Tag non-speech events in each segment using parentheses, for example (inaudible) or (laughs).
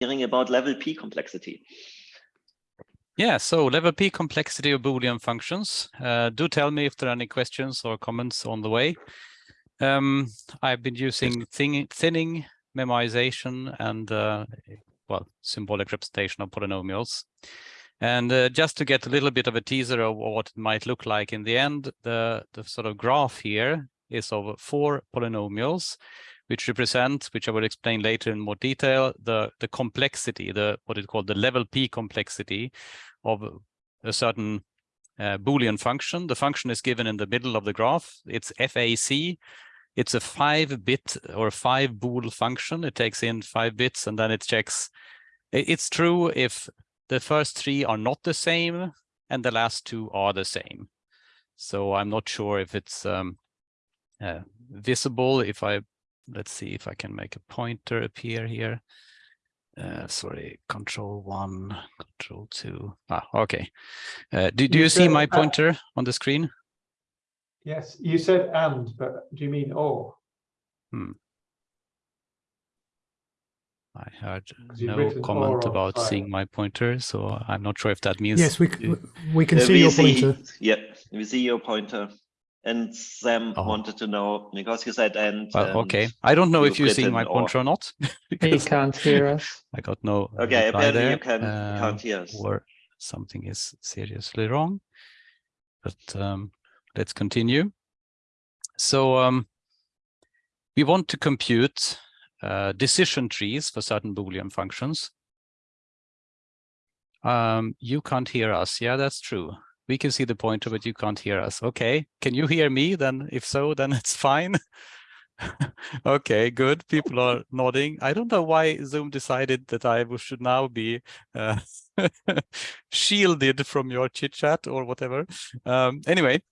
hearing about level P complexity. Yeah, so level P complexity of Boolean functions. Uh, do tell me if there are any questions or comments on the way. Um, I've been using thin thinning, memoization, and uh, well, symbolic representation of polynomials. And uh, just to get a little bit of a teaser of what it might look like in the end, the, the sort of graph here is of four polynomials, which represent, which I will explain later in more detail, the, the complexity, the what is called the level P complexity of a certain uh, Boolean function. The function is given in the middle of the graph. It's FAC. It's a five bit or five bool function. It takes in five bits and then it checks. It's true if the first three are not the same and the last two are the same. So I'm not sure if it's um, uh, visible. If I, let's see if I can make a pointer appear here. Uh, sorry, control one, control two. Ah, okay. Uh, do, do you, you see my pointer on the screen? Yes, you said and, but do you mean or? Hmm. I heard no comment about seeing my pointer, so I'm not sure if that means. Yes, we we can uh, see we your see, pointer. Yeah, we see your pointer. And Sam oh. wanted to know because you said and. Well, and okay, I don't know if you see my point or, or not. (laughs) he can't hear us. (laughs) I got no. Okay, apparently there. you can uh, can't hear us. Or something is seriously wrong. But um, let's continue. So um, we want to compute uh, decision trees for certain Boolean functions. Um, you can't hear us. Yeah, that's true. We can see the pointer, but you can't hear us. Okay, can you hear me? Then if so, then it's fine. (laughs) okay, good. People are nodding. I don't know why Zoom decided that I should now be uh, (laughs) shielded from your chit chat or whatever. Um, anyway,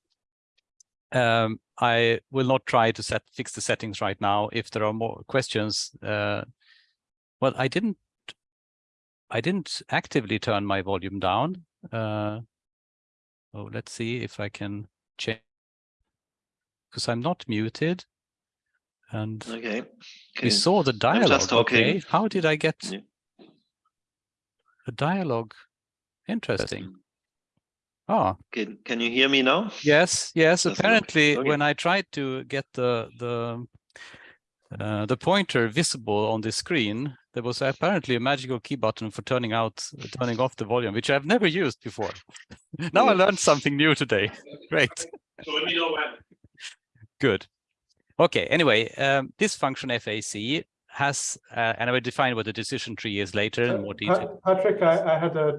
um, I will not try to set fix the settings right now. If there are more questions, uh, well, I didn't I didn't actively turn my volume down. Uh, oh, let's see if I can change because I'm not muted. And okay. okay. we saw the dialogue. Okay, how did I get yeah. the dialogue? Interesting. Oh. Can can you hear me now? Yes, yes. That's Apparently, okay. when I tried to get the the uh, the pointer visible on the screen, there was apparently a magical key button for turning out turning off the volume, which I've never used before. (laughs) now I learned something new today. (laughs) Great. So let me know when. Good. Okay. Anyway, um, this function FAC has, uh, and I will define what the decision tree is later in more detail. Patrik, I, I had a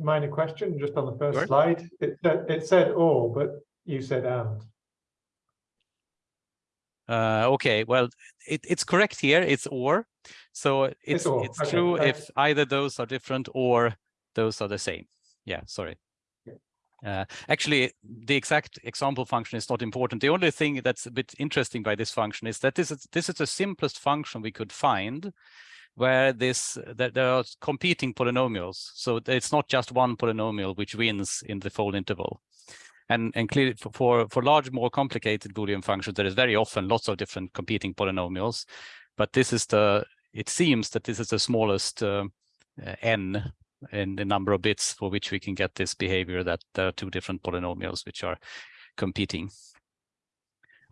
minor question just on the first sure. slide. It, it said or, but you said and. Uh, okay, well, it, it's correct here. It's or. So it's it's, it's okay. true if either those are different or those are the same. Yeah, sorry. Uh, actually, the exact example function is not important. The only thing that's a bit interesting by this function is that this is this is the simplest function we could find where this that there are competing polynomials. So it's not just one polynomial which wins in the fold interval. And, and clearly for, for large, more complicated Boolean functions, there is very often lots of different competing polynomials. But this is the, it seems that this is the smallest uh, n in the number of bits for which we can get this behavior that there are two different polynomials which are competing.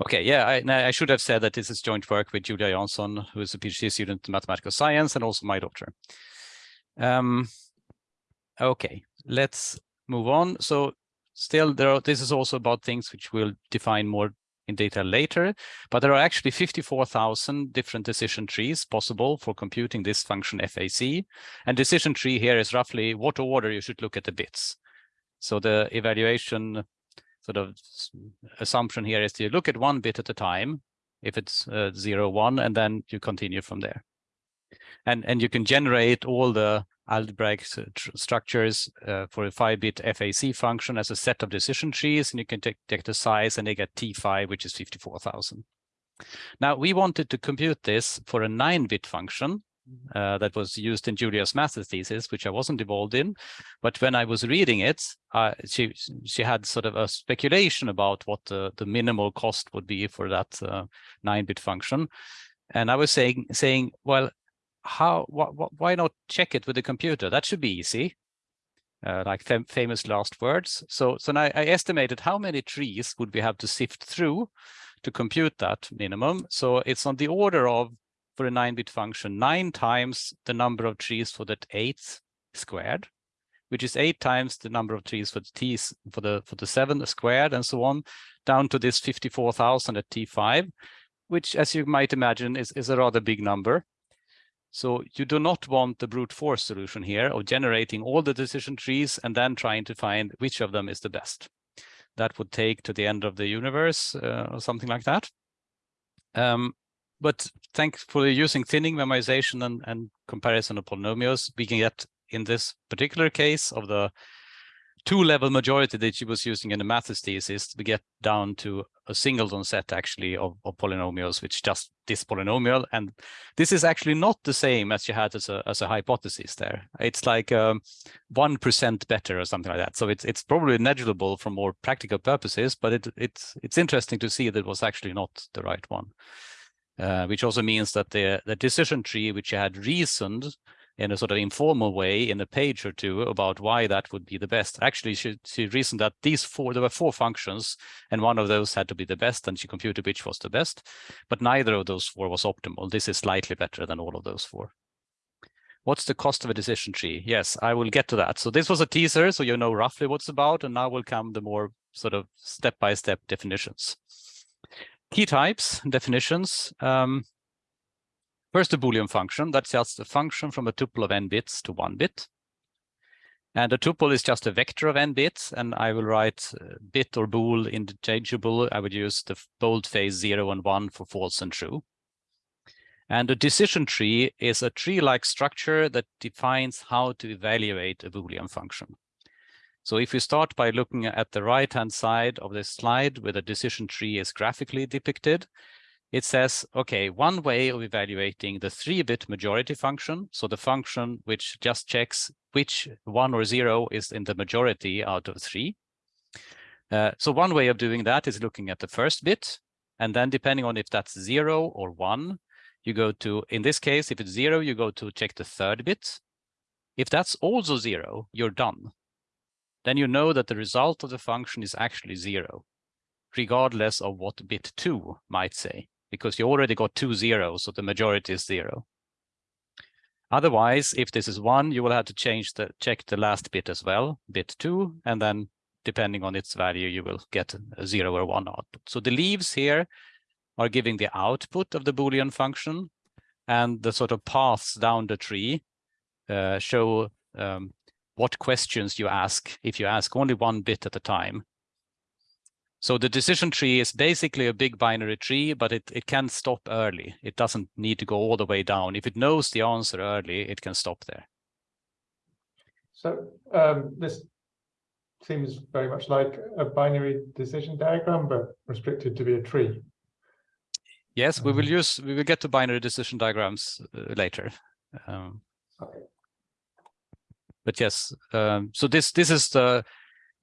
Okay, yeah, I, I, should have said that this is joint work with Julia Jansson, who is a PhD student in mathematical science and also my daughter. Um, okay, let's move on. So still, there are, this is also about things which we'll define more in detail later, but there are actually 54,000 different decision trees possible for computing this function FAC. And decision tree here is roughly what order you should look at the bits. So the evaluation sort of assumption here is to look at one bit at a time, if it's uh, zero, one, and then you continue from there. And, and you can generate all the algebraic structures uh, for a five-bit FAC function as a set of decision trees, and you can take, take the size and they get T5, which is 54,000. Now, we wanted to compute this for a nine-bit function uh, that was used in Julia's master's thesis, which I wasn't involved in. But when I was reading it, uh, she she had sort of a speculation about what the, the minimal cost would be for that uh, nine-bit function. And I was saying, saying, well, how wh wh why not check it with the computer? That should be easy. Uh, like fam famous last words. So, so now I estimated how many trees would we have to sift through to compute that minimum. So it's on the order of, for a 9-bit function, nine times the number of trees for that eighth squared, which is eight times the number of trees for the t's for the for the seven squared and so on, down to this 54,000 at t5, which, as you might imagine, is, is a rather big number. So you do not want the brute force solution here of generating all the decision trees and then trying to find which of them is the best. That would take to the end of the universe uh, or something like that. Um, but thankfully using thinning memoization and, and comparison of polynomials, we can get in this particular case of the two-level majority that she was using in the Mathis thesis, we get down to a singleton set actually of, of, polynomials, which just this polynomial. And this is actually not the same as you had as a, as a hypothesis there. It's like 1% um, better or something like that. So it's it's probably negligible for more practical purposes, but it, it's it's interesting to see that it was actually not the right one. Uh, which also means that the, the decision tree, which you had reasoned in a sort of informal way in a page or two about why that would be the best. Actually, she, she reasoned that these four, there were four functions and one of those had to be the best and she computed which was the best, but neither of those four was optimal. This is slightly better than all of those four. What's the cost of a decision tree? Yes, I will get to that. So this was a teaser, so you know roughly what's about, and now will come the more sort of step-by-step -step definitions. Key types, definitions. Um, First, a Boolean function. That's just a function from a tuple of n bits to one bit. And a tuple is just a vector of n bits, and I will write uh, bit or bool interchangeable. I would use the boldface 0 and 1 for false and true. And a decision tree is a tree-like structure that defines how to evaluate a Boolean function. So if we start by looking at the right-hand side of this slide where the decision tree is graphically depicted, it says, okay, one way of evaluating the three-bit majority function, so the function which just checks which one or zero is in the majority out of three. Uh, so one way of doing that is looking at the first bit, and then depending on if that's zero or one, you go to, in this case, if it's zero, you go to check the third bit. If that's also zero, you're done. Then you know that the result of the function is actually zero, regardless of what bit two might say because you already got two zeros, so the majority is zero. Otherwise, if this is one, you will have to change the check the last bit as well, bit two, and then depending on its value, you will get a zero or one output. So the leaves here are giving the output of the Boolean function, and the sort of paths down the tree uh, show um, what questions you ask if you ask only one bit at a time. So the decision tree is basically a big binary tree, but it, it can stop early. It doesn't need to go all the way down. If it knows the answer early, it can stop there. So um, this seems very much like a binary decision diagram, but restricted to be a tree. Yes, we will um, use, we will get to binary decision diagrams uh, later. Um, okay. But yes, um, so this this is the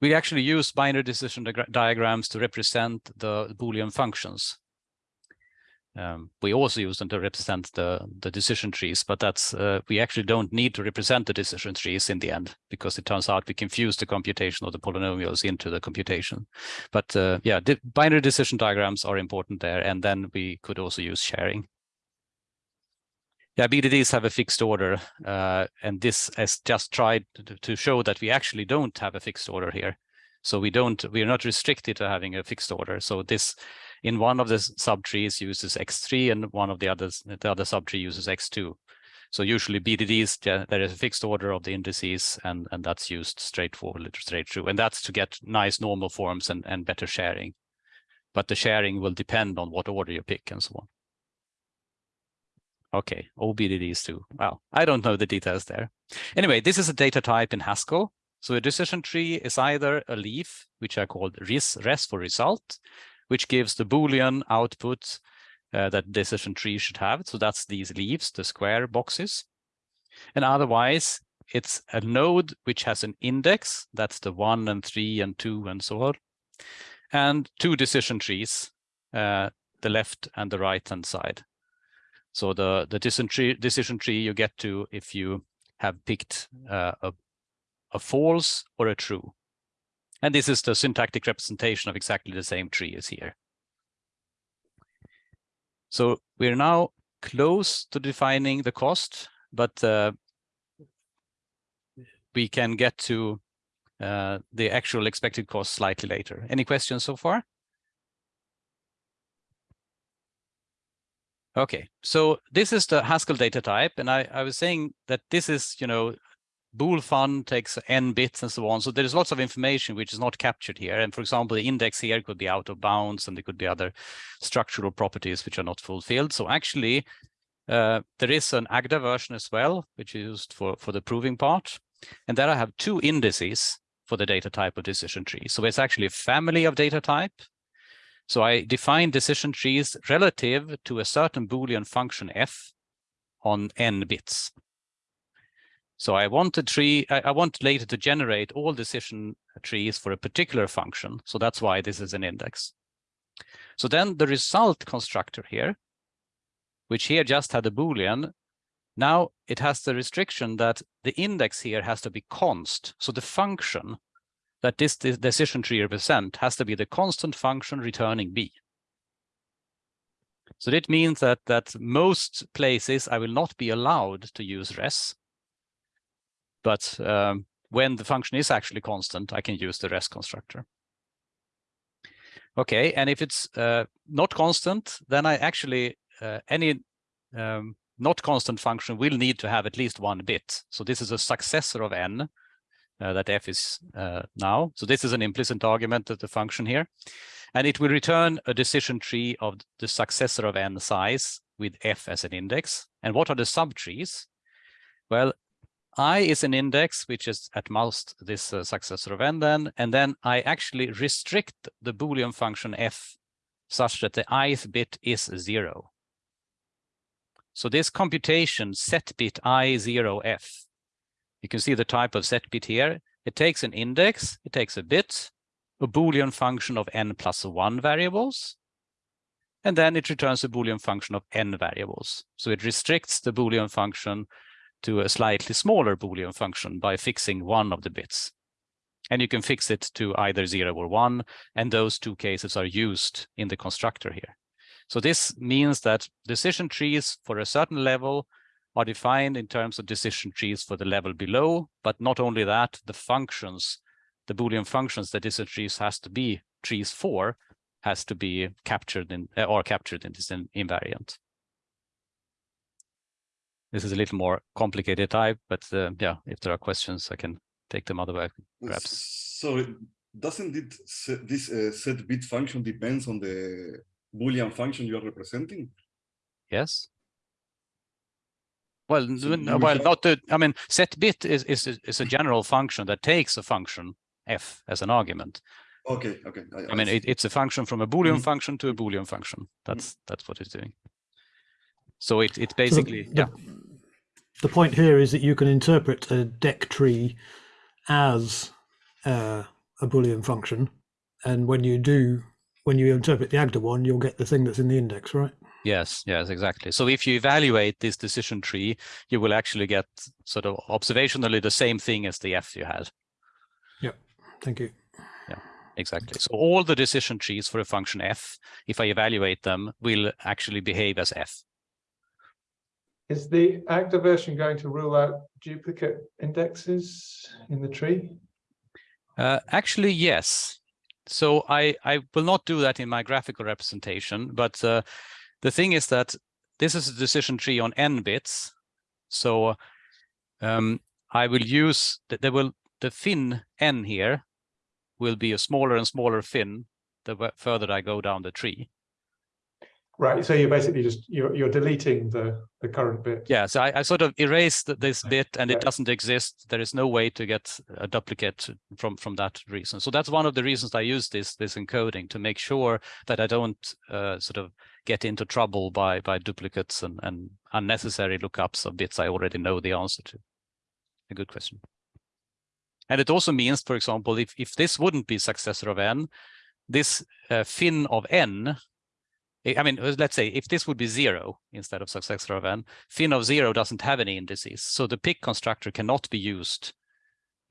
we actually use binary decision di diagrams to represent the Boolean functions. Um, we also use them to represent the, the decision trees, but that's uh, we actually don't need to represent the decision trees in the end because it turns out we confuse the computation of the polynomials into the computation. But uh, yeah, binary decision diagrams are important there, and then we could also use sharing. Yeah, BDDs have a fixed order, uh, and this has just tried to, show that we actually don't have a fixed order here. So we don't, we are not restricted to having a fixed order. So this, in one of the subtrees uses X3 and one of the others, the other subtree uses X2. So usually BDDs, there is a fixed order of the indices and, and that's used straightforward, straight through. And that's to get nice normal forms and, and better sharing. But the sharing will depend on what order you pick and so on. Okay, OBDDs too. Well, I don't know the details there. Anyway, this is a data type in Haskell. So a decision tree is either a leaf, which I called res, res for result, which gives the Boolean output uh, that decision tree should have. So that's these leaves, the square boxes. And otherwise, it's a node which has an index. That's the one and three and two and so on. And two decision trees, uh, the left and the right hand side. So the, the decision tree, decision tree you get to if you have picked uh, a, a false or a true. And this is the syntactic representation of exactly the same tree as here. So we're now close to defining the cost, but uh, we can get to uh, the actual expected cost slightly later. Any questions so far? Okay, so this is the Haskell data type, and I, I was saying that this is, you know, bool fun takes n bits and so on. So there's lots of information which is not captured here. And for example, the index here could be out of bounds and there could be other structural properties which are not fulfilled. So actually, uh, there is an Agda version as well, which is used for, for the proving part. And there I have two indices for the data type of decision tree. So it's actually a family of data type. So I define decision trees relative to a certain Boolean function f on n bits. So I want a tree, I, I, want later to generate all decision trees for a particular function. So that's why this is an index. So then the result constructor here, which here just had a Boolean, now it has the restriction that the index here has to be const. So the function that this, this decision tree represent has to be the constant function returning b. So that means that that most places I will not be allowed to use res but um, when the function is actually constant, I can use the res constructor. Okay, and if it's uh, not constant, then I actually, uh, any um, not constant function will need to have at least one bit. So this is a successor of n uh, that f is uh, now. So this is an implicit argument of the function here. And it will return a decision tree of the successor of n size with f as an index. And what are the subtrees? Well, i is an index, which is at most this uh, successor of n then, and then I actually restrict the Boolean function f such that the ith bit is zero. So this computation set bit i zero f, you can see the type of set bit here. It takes an index, it takes a bit, a Boolean function of n plus one variables, and then it returns a Boolean function of n variables. So it restricts the Boolean function to a slightly smaller Boolean function by fixing one of the bits. And you can fix it to either zero or one, and those two cases are used in the constructor here. So this means that decision trees for a certain level are defined in terms of decision trees for the level below, but not only that, the functions, the Boolean functions that decision trees has to be trees for has to be captured in or captured in this invariant. This is a little more complicated type, but uh, yeah, if there are questions, I can take them otherwise, perhaps. So doesn't it this uh, set bit function depends on the Boolean function you are representing? Yes. Well, so well, not the. I mean, set bit is is is a general function that takes a function f as an argument. Okay. Okay. I, I mean, it, it's a function from a Boolean mm -hmm. function to a Boolean function. That's mm -hmm. that's what it's doing. So it it basically so the, yeah. The point here is that you can interpret a deque tree as uh, a Boolean function, and when you do, when you interpret the Agda one, you'll get the thing that's in the index, right? Yes, yes, exactly. So if you evaluate this decision tree, you will actually get sort of observationally the same thing as the F you had. Yeah, thank you. Yeah, exactly. So all the decision trees for a function F, if I evaluate them, will actually behave as F. Is the Agda version going to rule out duplicate indexes in the tree? Uh, actually, yes. So I, I will not do that in my graphical representation, but uh, the thing is that this is a decision tree on n bits. So um, I will use, the, there will, the fin n here will be a smaller and smaller fin the further I go down the tree. Right, so you're basically just you're you're deleting the the current bit. Yeah, so I, I sort of erased this bit and it doesn't exist. There is no way to get a duplicate from from that reason. So that's one of the reasons I use this this encoding to make sure that I don't uh, sort of get into trouble by by duplicates and and unnecessary lookups of bits I already know the answer to. A good question. And it also means, for example, if if this wouldn't be successor of n, this uh, fin of n I mean, let's say if this would be zero instead of successor of n, fin of zero doesn't have any indices. So the pick constructor cannot be used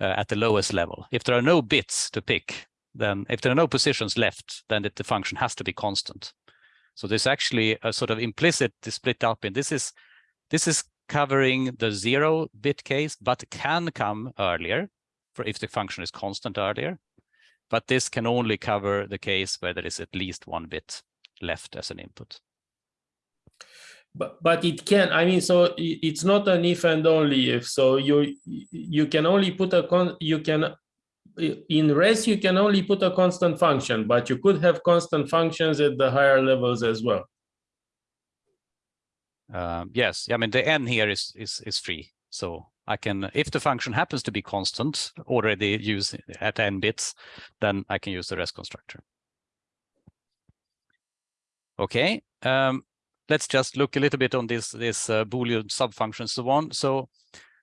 uh, at the lowest level. If there are no bits to pick, then if there are no positions left, then it, the function has to be constant. So there's actually a sort of implicit split up in this is this is covering the zero bit case, but can come earlier for if the function is constant earlier. But this can only cover the case where there is at least one bit left as an input. But but it can. I mean, so it's not an if and only if. So you you can only put a con. You can in res you can only put a constant function, but you could have constant functions at the higher levels as well. Um, yes, I mean the n here is is is free, so I can if the function happens to be constant already used at n bits, then I can use the res constructor. Okay, um, let's just look a little bit on this this uh, Boolean subfunctions so on. So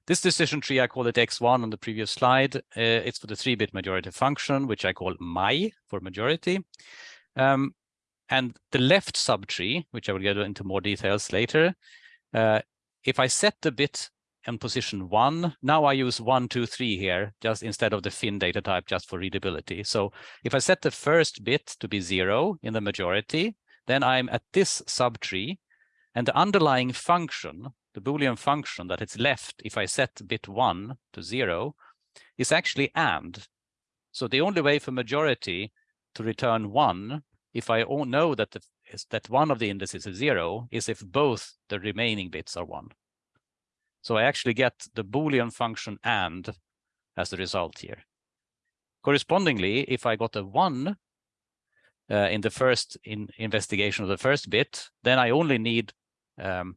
this decision tree, I call it x1 on the previous slide. Uh, it's for the three-bit majority function, which I call my for majority. Um, and the left subtree, which I will get into more details later, uh, if I set the bit in position one, now I use one, two, three here, just instead of the fin data type, just for readability. So if I set the first bit to be zero in the majority, then I'm at this subtree and the underlying function, the Boolean function that is left if I set bit one to zero is actually and. So the only way for majority to return one, if I know that the, that one of the indices is zero, is if both the remaining bits are one. So I actually get the Boolean function and as the result here. Correspondingly, if I got a one uh, in the first in investigation of the first bit, then I only need um,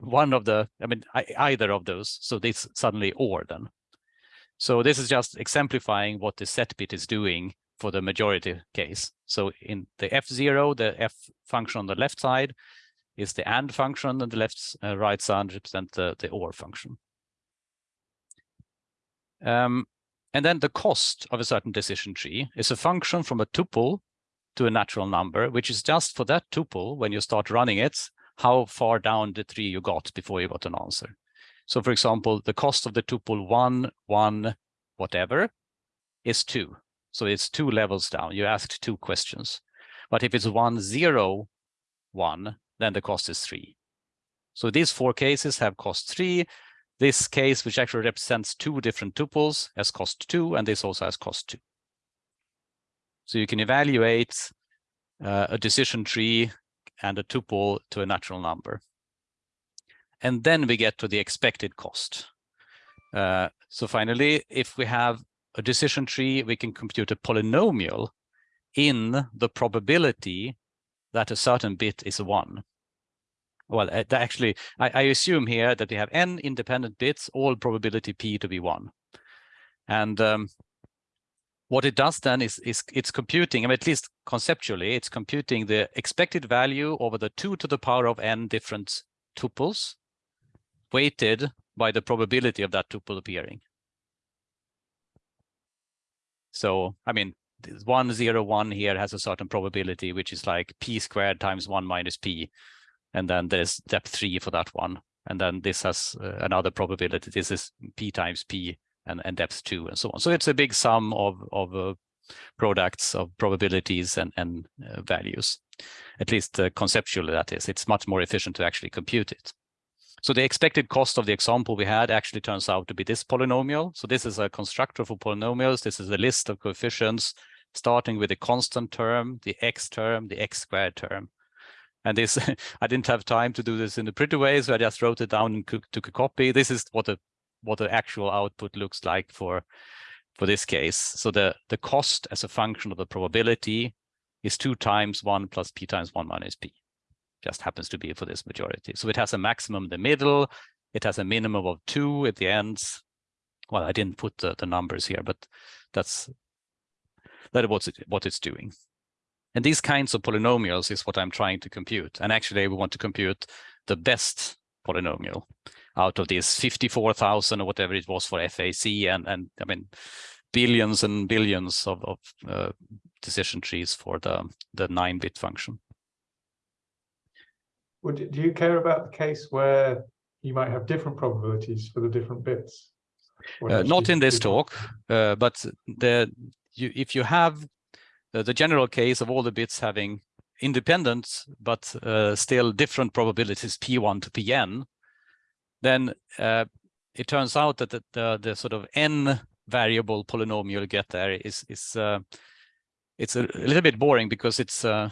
one of the, I mean, either of those. So this suddenly or then. So this is just exemplifying what the set bit is doing for the majority case. So in the F0, the F function on the left side is the AND function, and the left uh, right side represent the, the OR function. Um, and then the cost of a certain decision tree is a function from a tuple to a natural number, which is just for that tuple, when you start running it, how far down the tree you got before you got an answer. So for example, the cost of the tuple one, one, whatever is two. So it's two levels down. You asked two questions. But if it's one, zero, one, then the cost is three. So these four cases have cost three. This case, which actually represents two different tuples, has cost two, and this also has cost two. So you can evaluate uh, a decision tree and a tuple to a natural number. And then we get to the expected cost. Uh, so finally, if we have a decision tree, we can compute a polynomial in the probability that a certain bit is one. Well, uh, actually, I, I, assume here that we have n independent bits, all probability p to be one. And um, what it does then is, is it's computing, I mean, at least conceptually, it's computing the expected value over the two to the power of n different tuples weighted by the probability of that tuple appearing. So, I mean, one zero one here has a certain probability, which is like p squared times one minus p. And then there's depth three for that one. And then this has uh, another probability. This is p times p and, and depth two and so on. So it's a big sum of, of uh, products of probabilities and, and uh, values. At least uh, conceptually that is, it's much more efficient to actually compute it. So the expected cost of the example we had actually turns out to be this polynomial. So this is a constructor for polynomials. This is a list of coefficients starting with the constant term, the x term, the x squared term. And this, (laughs) I didn't have time to do this in a pretty way, so I just wrote it down and took a copy. This is what a what the actual output looks like for for this case. So the the cost as a function of the probability is two times one plus p times one minus p. Just happens to be for this majority. So it has a maximum in the middle. It has a minimum of two at the ends. Well, I didn't put the, the numbers here, but that's that what's it, what it's doing. And these kinds of polynomials is what I'm trying to compute. And actually, we want to compute the best polynomial out of these 54,000 or whatever it was for FAC and, and I mean, billions and billions of, of uh, decision trees for the, the nine bit function. Would, do you care about the case where you might have different probabilities for the different bits? Uh, not in this talk, uh, but the you, if you have uh, the general case of all the bits having independent but uh, still different probabilities p1 to pn, then uh, it turns out that the, the, the sort of n variable polynomial you get there is is uh, it's a, a little bit boring because it's uh,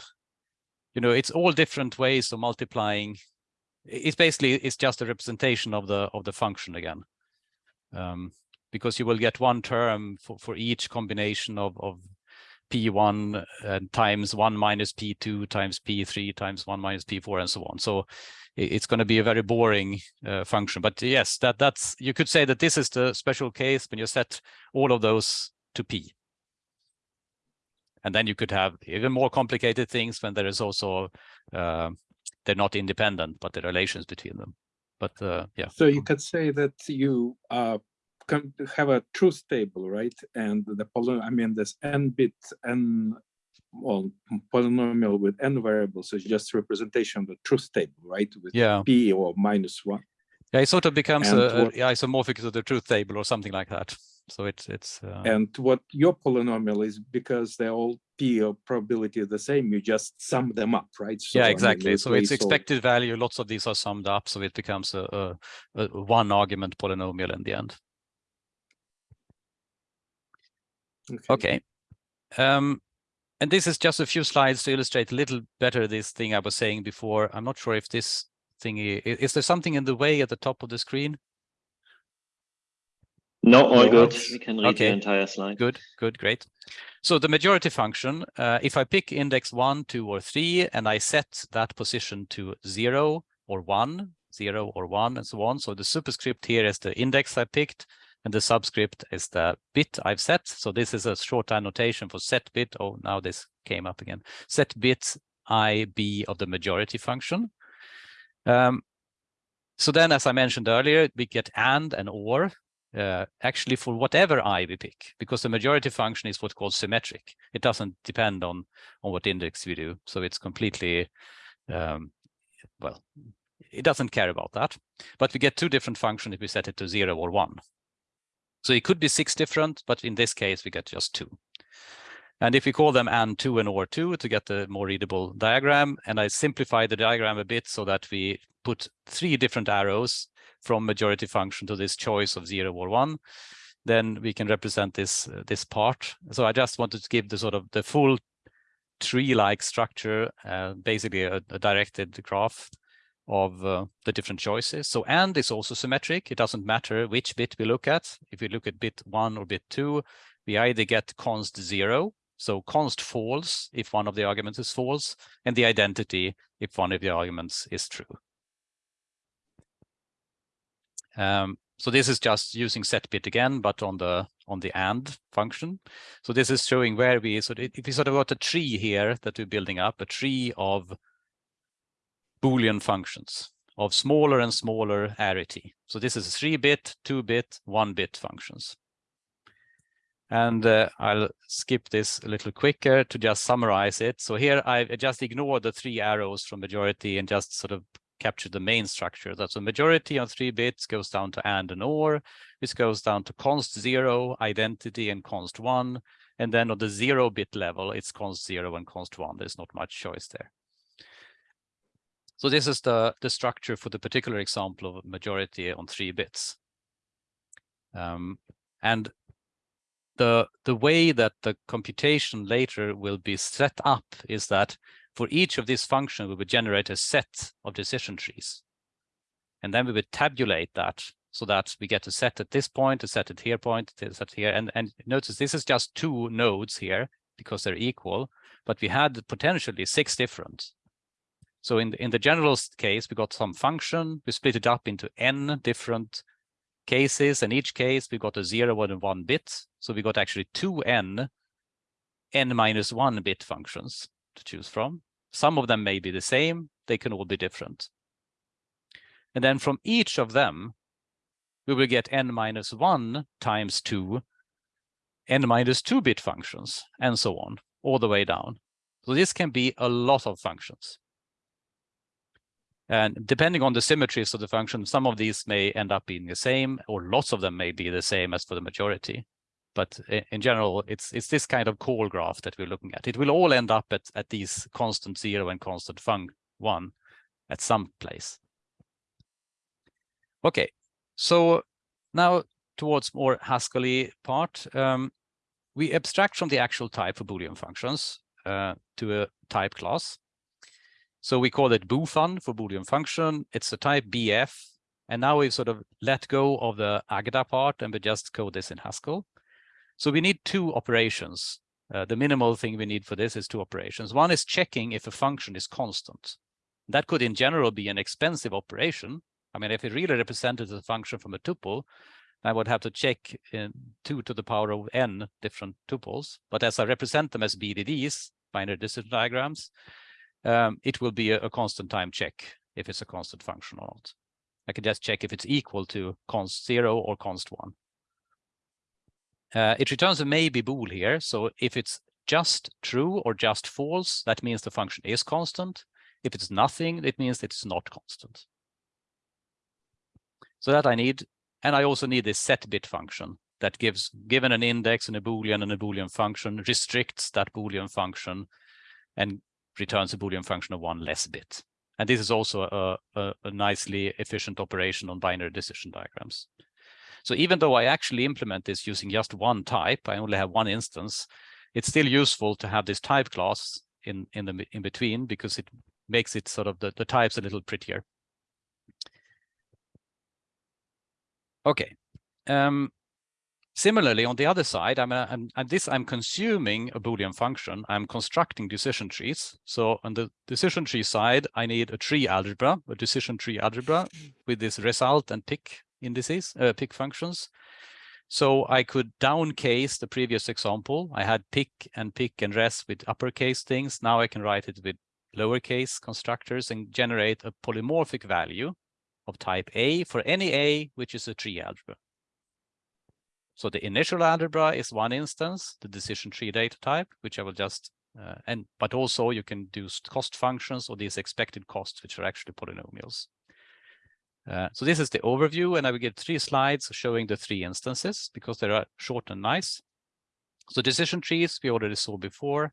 you know it's all different ways of multiplying. It's basically it's just a representation of the of the function again um, because you will get one term for, for each combination of, of P1 uh, times 1 minus P2 times P3 times 1 minus P4 and so on. So it's going to be a very boring uh, function. But yes, that that's you could say that this is the special case when you set all of those to P. And then you could have even more complicated things when there is also uh, they're not independent, but the relations between them. But uh, yeah. So you could say that you uh, have a truth table, right? And the poly, I mean, this n bit n, well, polynomial with n variables is just representation of the truth table, right? With Yeah. p or minus one. Yeah, it sort of becomes And a, what- isomorphic to the truth table or something like that. So it's it's uh, And what your polynomial is because they're all p of probability the same, you just sum them up, right? So, I yeah, mean, exactly. So it's replace all- expected value. Lots of these are summed up, so it becomes a, a, a one argument polynomial in the end. Okay. Um, and this is just a few slides to illustrate a little better this thing I was saying before. I'm not sure if this thing i- i- is there something in the way at the top of the screen? No, all No, good. We can read okay. the entire slide. Good, good, great. So the majority function, uh, if I pick index one, two, or three, and I set that position to zero or one, zero or one, and so on. So the superscript here is the index I picked, and the subscript is the bit I've set. So this is a short annotation for set bit. Oh, now this came up again. Set bit IB of the majority function. Um, so then, as I mentioned earlier, we get and and or uh, actually for whatever i we pick, because the majority function is what's called symmetric. It doesn't depend on on what index we do, so it's completely um, well. It doesn't care about that, but we get two different functions if we set it to zero or one. So it could be six different, but in this case we get just two. And if we call them and two and or two to get the more readable diagram, and I simplify the diagram a bit so that we put three different arrows from majority function to this choice of zero or one, then we can represent this uh, this part. So I just wanted to give the sort of the full tree-like structure, uh, basically a, a directed graph of uh, the different choices. So and is also symmetric. It doesn't matter which bit we look at. If we look at bit one or bit two, we either get const zero, so const false if one of the arguments is false, and the identity if one of the arguments is true. Um, so this is just using set bit again, but on the on the and function. So this is showing where we so if we sort of got a tree here that we're building up, a tree of Boolean functions of smaller and smaller arity. So this is three bit, two bit, one bit functions. And uh, I'll skip this a little quicker to just summarize it. So here I just ignore the three arrows from majority and just sort of capture the main structure. That's a majority on three bits goes down to and and or. This goes down to const zero, identity, and const one. And then on the zero bit level, it's const zero and const one. There's not much choice there. So this is the, the structure for the particular example of majority on three bits. Um, and the, the way that the computation later will be set up is that for each of these functions, we would generate a set of decision trees. And then we would tabulate that so that we get a set at this point, a set at here point, a set here. And, and notice this is just two nodes here because they're equal, but we had potentially six different. So in the, in the general case, we got some function, we split it up into n different cases, and each case we got a zero and one bit. So we got actually two n, n minus one bit functions to choose from. Some of them may be the same, they can all be different. And then from each of them, we will get n minus one times two, n minus two bit functions, and so on, all the way down. So this can be a lot of functions. And depending on the symmetries of the function, some of these may end up being the same, or lots of them may be the same as for the majority. But in general, it's it's this kind of call graph that we're looking at. It will all end up at, at these constant zero and constant fun one at some place. Okay, so now towards more Haskelly part, um, we abstract from the actual type for Boolean functions uh, to a type class. So we call it boofun for Boolean function. It's the type BF. And now we've sort of let go of the Agda part and we just code this in Haskell. So we need two operations. Uh, the minimal thing we need for this is two operations. One is checking if a function is constant. That could in general be an expensive operation. I mean, if it really represented a function from a tuple, I would have to check in 2 to the power of n different tuples. But as I represent them as BDDs, binary decision diagrams, um, it will be a, a, constant time check if it's a constant function or not. I can just check if it's equal to const 0 or const 1. Uh, it returns a maybe bool here. So if it's just true or just false, that means the function is constant. If it's nothing, it means it's not constant. So that I need, and I also need this set bit function that gives, given an index and a Boolean and a Boolean function, restricts that Boolean function and returns a Boolean function of one less bit. And this is also a, a, a nicely efficient operation on binary decision diagrams. So even though I actually implement this using just one type, I only have one instance, it's still useful to have this type class in, in the in between because it makes it sort of the, the types a little prettier. Okay. Um, Similarly, on the other side, I'm, I'm, I'm, this I'm consuming a Boolean function. I'm constructing decision trees. So on the decision tree side, I need a tree algebra, a decision tree algebra with this result and pick indices, uh, pick functions. So I could downcase the previous example. I had pick and pick and res with uppercase things. Now I can write it with lowercase constructors and generate a polymorphic value of type A for any A, which is a tree algebra. So the initial algebra is one instance, the decision tree data type, which I will just, uh, and but also you can do cost functions or these expected costs, which are actually polynomials. Uh, so this is the overview, and I will give three slides showing the three instances because they are short and nice. So decision trees we already saw before.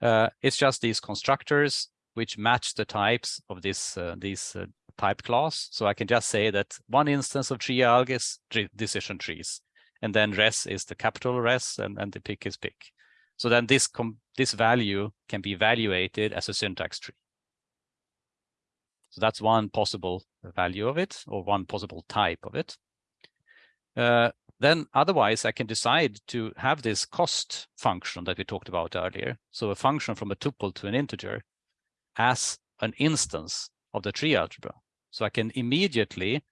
Uh, it's just these constructors which match the types of this uh, these uh, type class. So I can just say that one instance of tree alg is decision trees and then res is the capital res and, and the pick is pick. So then this this value can be evaluated as a syntax tree. So that's one possible value of it or one possible type of it. Uh, then otherwise I can decide to have this cost function that we talked about earlier. So a function from a tuple to an integer as an instance of the tree algebra. So I can immediately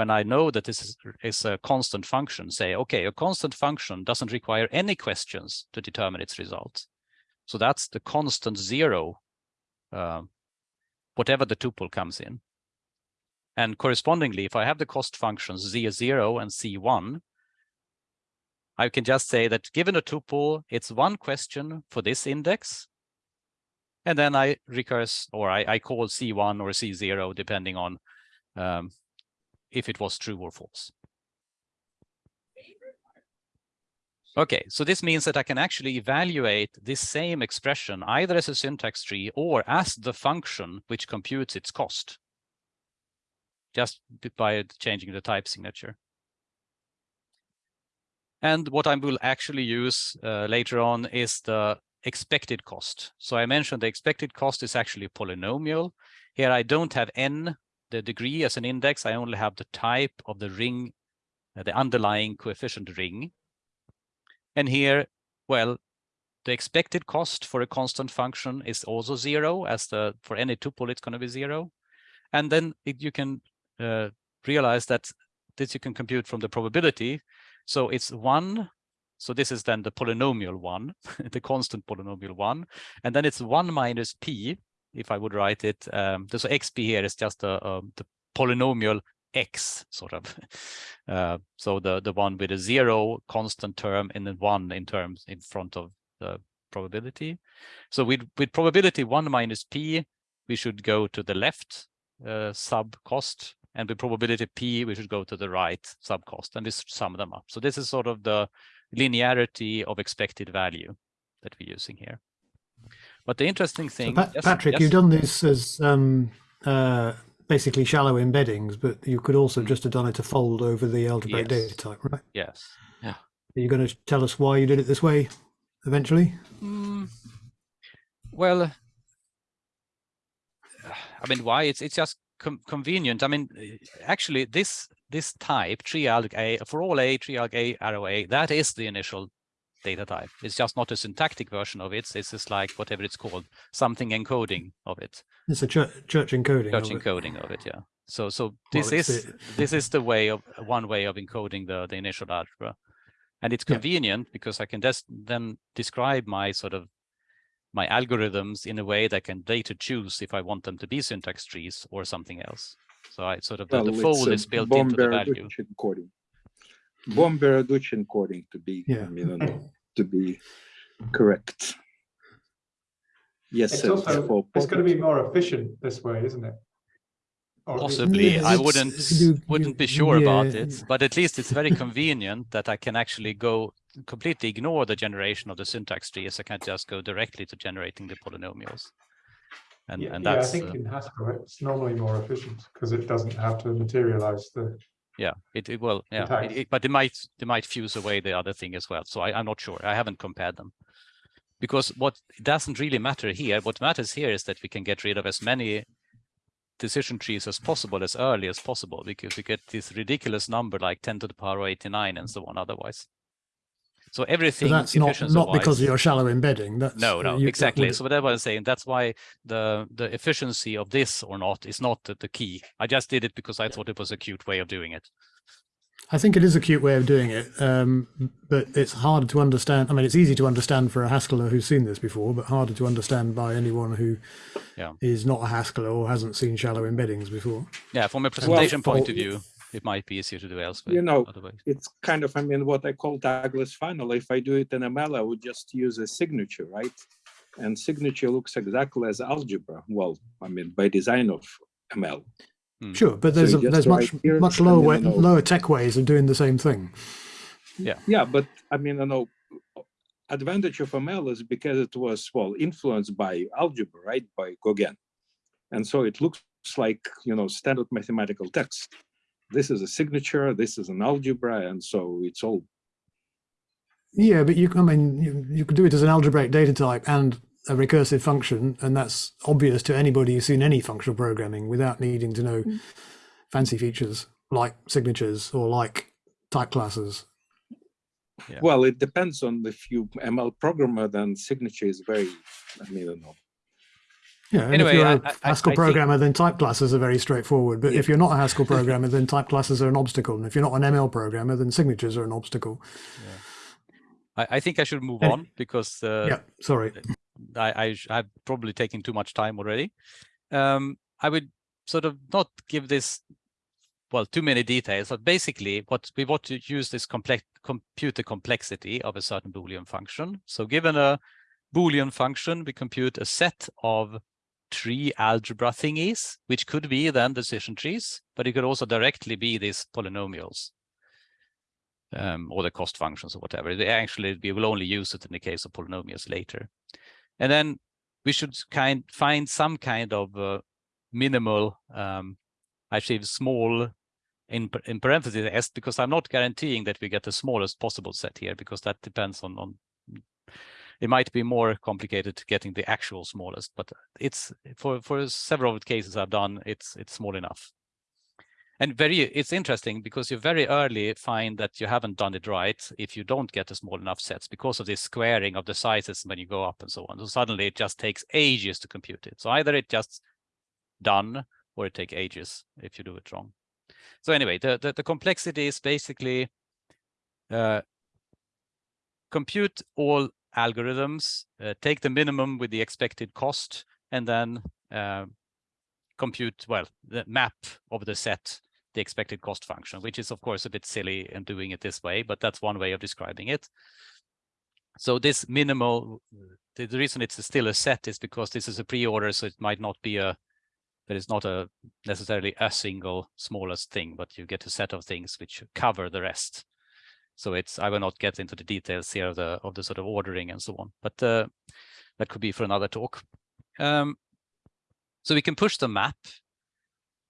when I know that this is, is a constant function, say, okay, a constant function doesn't require any questions to determine its result. So that's the constant zero, uh, whatever the tuple comes in. And correspondingly, if I have the cost functions c0 and c1, I can just say that given a tuple, it's one question for this index. And then I recurse or I, I call c1 or c0, depending on um, if it was true or false. Okay, so this means that I can actually evaluate this same expression either as a syntax tree or as the function which computes its cost, just by changing the type signature. And what I will actually use uh, later on is the expected cost. So I mentioned the expected cost is actually polynomial. Here I don't have n the degree as an index, I only have the type of the ring, uh, the underlying coefficient ring. And here, well, the expected cost for a constant function is also zero as the for any tuple it's going to be zero. And then it, you can uh, realize that this you can compute from the probability. So it's one so this is then the polynomial one (laughs) the constant polynomial one. And then it's one minus p if I would write it. Um, so xp here is just a, a, the polynomial x sort of. (laughs) Uh, so the the one with a zero constant term and then one in terms in front of the probability. So with with probability one minus p, we should go to the left uh, sub cost and with probability p we should go to the right sub cost and this sum them up so this is sort of the linearity of expected value that we're using here but the interesting So thing Pat- yes, Patrik, yes. you've done this as um, uh, basically shallow embeddings, but you could also just have done it to fold over the algebraic Yes. data type, right? yes Yeah. Are you going to tell us why you did it this way eventually? Mm, well, I mean, why? It's it's just com convenient. I mean, actually, this this type tree alg a for all a tree alg a arrow a that is the initial data type. It's just not a syntactic version of it. It's just like whatever it's called, something encoding of it, It's a church, church encoding. church of it. encoding of it. Yeah. So so this it's is the- this is the way of one way of encoding the the initial algebra, and it's Yeah. convenient because I can just then describe my sort of my algorithms in a way that I can later choose if I want them to be syntax trees or something else. So I sort of the, Well, the it's fold is built into the value. Böhm-Berarducci encoding. Böhm-Berarducci encoding to be, I Yeah. mean, to be correct. Yes, It's sir, also, for it's going to be more efficient this way, isn't it? Or Possibly, Yeah, I wouldn't you- wouldn't be you- sure about yeah. it, but at least it's very convenient that I can actually go completely ignore the generation of the syntax trees. I can just go directly to generating the polynomials. And Yeah, and yeah, I that's think uh, in Haskell, it's normally more efficient because it doesn't have to materialize the, yeah, it, it will, yeah, it, it- but they might they might fuse away the other thing as well. So I, I'm not sure. I haven't compared them. Because what doesn't really matter here, what matters here is that we can get rid of as many decision trees as possible as early as possible because we get this ridiculous number like 10 to the power of 89 and so on otherwise. So But everything that's not, efficiency not because of your shallow embedding. That's no, uh, no, you- exactly. would- So that's what I'm saying. That's why the the efficiency of this or not is not the, the key. I just did it because I thought it was a cute way of doing it. I think it is a cute way of doing it, um, but it's hard to understand. I mean, it's easy to understand for a Haskeller who's seen this before, but harder to understand by anyone who is Yeah. not a Haskeller or hasn't seen shallow embeddings before. Yeah, from a presentation point for- of view, it might be easier to do elsewhere. You know, otherwise. it's kind of, I mean, what I call tagless final. If I do it in ML, I would just use a signature, right? And signature looks exactly as algebra. Well, I mean, by design of ML. Hmm. Sure, but there's you a, there's much here much lower way, lower tech ways of doing the same thing. Yeah, Yeah, but I mean, you know, advantage of ML is because it was well influenced by algebra, right? By Goguen, and so it looks like you know standard mathematical text. This is a signature. This is an algebra, and so it's all Yeah, but you, can. I mean, you, you could do it as an algebraic data type and a recursive function, and that's obvious to anybody who's seen any functional programming without needing to know mm. fancy features like signatures or like type classes. Yeah. well. It depends on if you ML programmer, then signature is very. I mean, I don't know. Yeah, and Anyway, if you're I- a I- I- Haskell I think- programmer, then type classes are very straightforward. But if you're not a Haskell (laughs) programmer, then type classes are an obstacle. And if you're not an ML programmer, then signatures are an obstacle. I, I think I should move And- on because uh, yeah, sorry. I, I I've probably taken too much time already. Um, I would sort of not give this well too many details, but basically what we want to use this complex compute the complexity of a certain Boolean function. So given a Boolean function, we compute a set of tree algebra thingies, which could be then decision trees, but it could also directly be these polynomials um, or the cost functions or whatever. They actually, we will only use it in the case of polynomials later. And then we should kind find some kind of uh, minimal, um, actually small in, in parentheses s because I'm not guaranteeing that we get the smallest possible set here because that depends on, on it might be more complicated getting the actual smallest, but it's for, for several of the cases I've done, it's it's small enough. And very, it's interesting because you very early find that you haven't done it right if you don't get the small enough sets because of this squaring of the sizes when you go up and so on. So suddenly it just takes ages to compute it. So either it just done or it take ages if you do it wrong. So anyway, the, the, the complexity is basically uh, compute all algorithms, uh, take the minimum with the expected cost, and then uh, compute, well, the map of the set, the expected cost function, which is of course a bit silly in doing it this way, but that's one way of describing it. So this minimal, the, the reason it's still a set is because this is a pre-order, so it might not be a, There is not a necessarily a single smallest thing, but you get a set of things which cover the rest. So it's I will not get into the details here of the of the sort of ordering and so on, but uh, that could be for another talk. Um, so we can push the map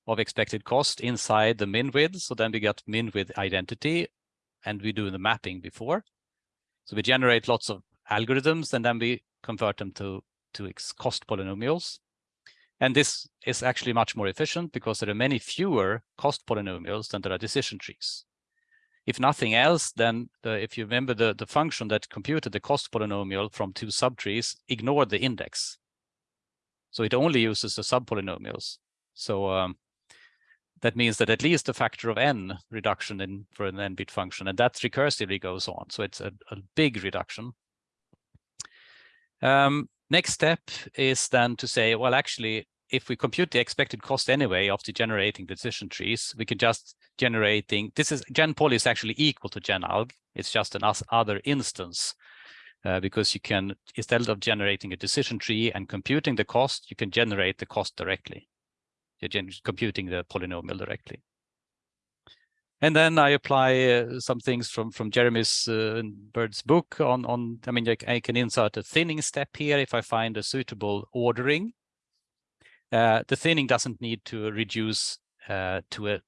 of expected cost inside the min width. So then we get min width identity and we do the mapping before. So we generate lots of algorithms and then we convert them to, to cost polynomials. And this is actually much more efficient because there are many fewer cost polynomials than there are decision trees. If nothing else, then the, if you remember the, the function that computed the cost polynomial from two subtrees ignored the index. So it only uses the subpolynomials. So um, that means that at least a factor of n reduction in for an n-bit function, and that recursively goes on. So it's a, a big reduction. Um, next step is then to say, well, actually, if we compute the expected cost anyway after generating decision trees, we can just generating, this is gen poly is actually equal to gen alg. It's just an other instance uh, because you can, instead of generating a decision tree and computing the cost, you can generate the cost directly. You're computing the polynomial directly. And then I apply uh, some things from from Jeremy's uh, Bird's book on on. I mean, I, I, can insert a thinning step here if I find a suitable ordering. Uh, the thinning doesn't need to reduce uh, to a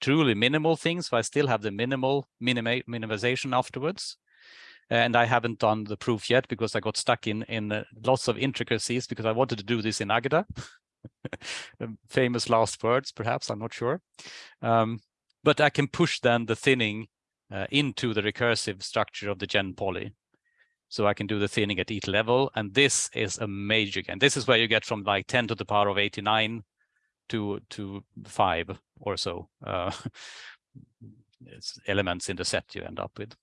truly minimal thing, so I still have the minimal minima minimization afterwards. And I haven't done the proof yet because I got stuck in in uh, lots of intricacies because I wanted to do this in Agda. (laughs) famous last words, perhaps, I'm not sure. Um, but I can push then the thinning uh, into the recursive structure of the gen poly. So I can do the thinning at each level. And this is a major gain. This is where you get from like 10 to the power of 89 to, to 5 or so uh, (laughs) elements in the set you end up with.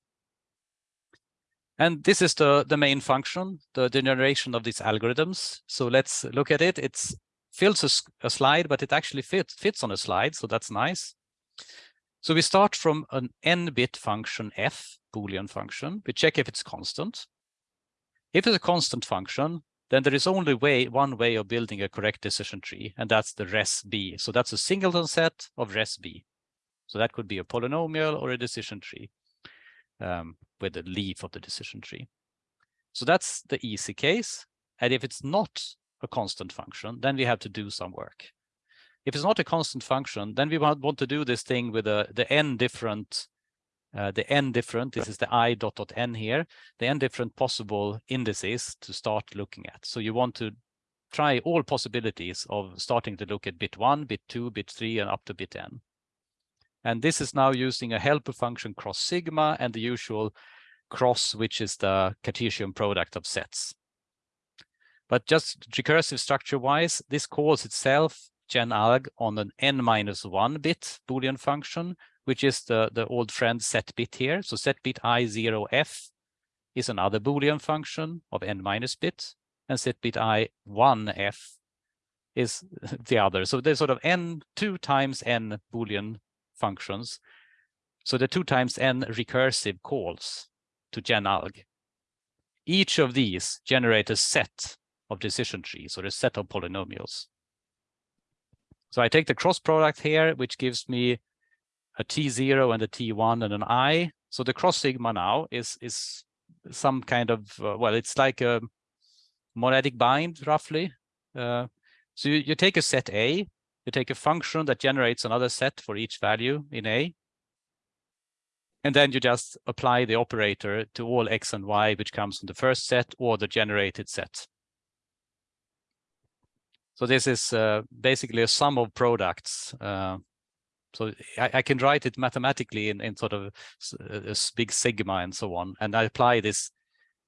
And this is the, the main function, the generation of these algorithms. So let's look at it. It's fills a, a slide, but it actually fits, fits on a slide, so that's nice. So we start from an n-bit function f, Boolean function. We check if it's constant. If it's a constant function, then there is only way one way of building a correct decision tree, and that's the res b. So that's a singleton set of res b. So that could be a polynomial or a decision tree um, with the leaf of the decision tree. So that's the easy case. And if it's not a constant function, then we have to do some work. If it's not a constant function, then we want, want to do this thing with a, the n different, uh, the n different, this is the i dot dot n here, the n different possible indices to start looking at. So you want to try all possibilities of starting to look at bit one, bit two, bit three, and up to bit n. And this is now using a helper function cross sigma and the usual cross, which is the Cartesian product of sets. But just recursive structure wise, this calls itself genalg on an n minus one bit Boolean function, which is the, the old friend set bit here. So set bit i0f is another Boolean function of n minus bit, and set bit i1f is (laughs) the other. So there's sort of n two times n Boolean functions. So the two times n recursive calls to genalg. Each of these generate a set of decision trees or a set of polynomials. So I take the cross product here, which gives me a T0 and a T1 and an I. So the cross sigma now is, is some kind of, uh, well, it's like a monadic bind roughly. Uh, so you, you take a set A, you take a function that generates another set for each value in A. And then you just apply the operator to all X and Y, which comes from the first set or the generated set. So this is uh, basically a sum of products. Uh, so I, I, can write it mathematically in, in sort of a, a, big sigma and so on, and I apply this